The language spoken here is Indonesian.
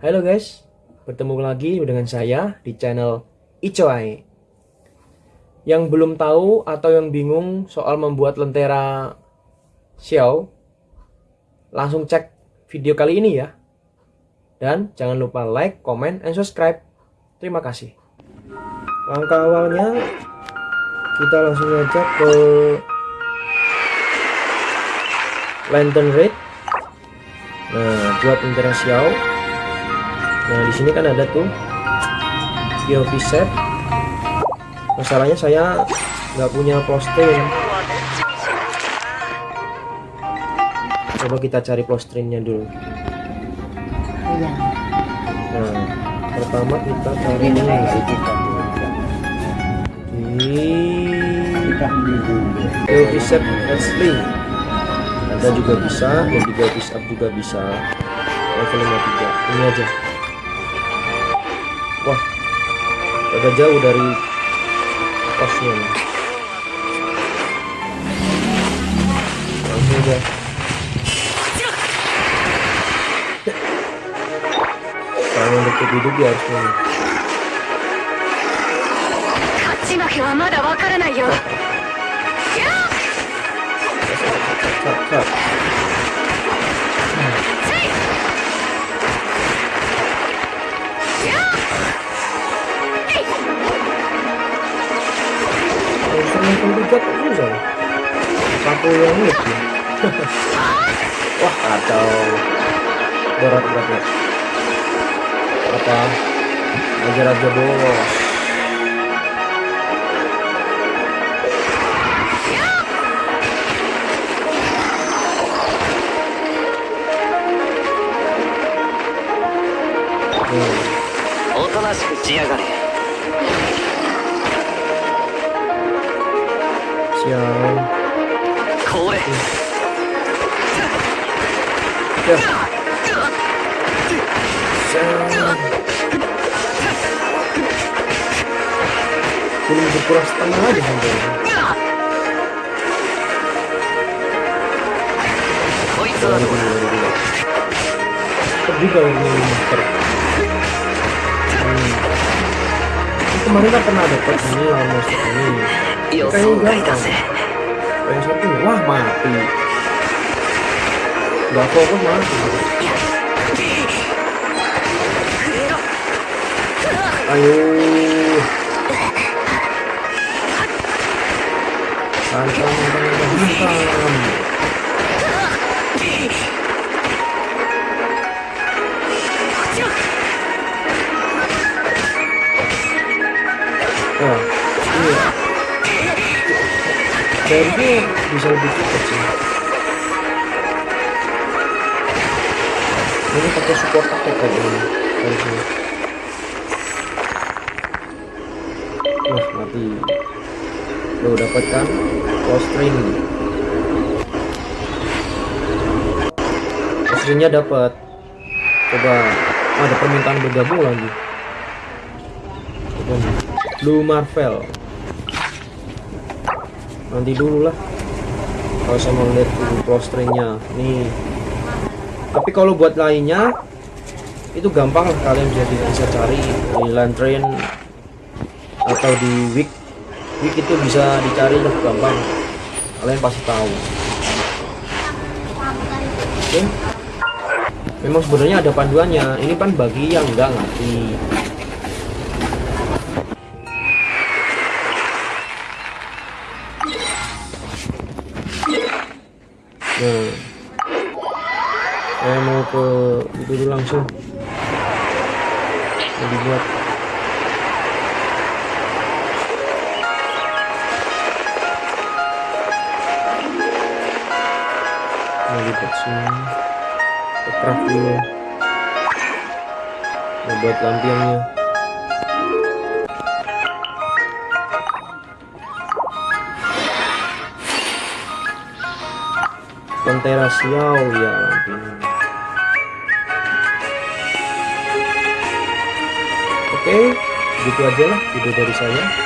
Halo guys, bertemu lagi dengan saya di channel Icoai. Yang belum tahu atau yang bingung soal membuat lentera Xiao, langsung cek video kali ini ya. Dan jangan lupa like, comment, and subscribe. Terima kasih. Langkah awalnya kita langsung aja ke Lantern Raid. Nah, buat lentera Xiao nah di sini kan ada tuh POV set. Masalahnya saya nggak punya posting coba kita cari postringnya dulu. Iya. nah pertama kita cari ini di POV set asli ada juga bisa dan juga bisa juga bisa. Level 53 ini aja agak jauh dari posnya langsung aja. Kalau untuk hidup ya harus ini kok susah satu yang lebih wah kacau. Berat berat apa? Ajar aja bos Hmm. yo. Cool. ya, setengah aja hampir. Pedih kalau ini kemarin kan pernah dapat ini lah musik ini kayaknya gampang. pengen satu wah mati. Gak fokus mati. Ayo. Santai santai hantam seharusnya bisa lebih cepat sih. Ini pakai support paket kayak ini harusnya wah mati. Lo dapat kan post string. Post stringnya dapat. Coba oh, ada permintaan bergabung lagi. Coba Blue Marvel. Nanti dulu lah. Kalau saya mau lihat close stringnya nih. Tapi kalau buat lainnya itu gampang lah kalian bisa bisa cari di train atau di week week itu bisa dicari lah gampang. Kalian pasti tahu. Oke. Memang sebenarnya ada panduannya. Ini kan bagi yang enggak ngerti nah saya mau ke itu dulu langsung. Mau dibuat. Mau dibuat sini ke dulu. Mau buat lampiannya Pantera Siau ya Oke, gitu aja lah video dari saya.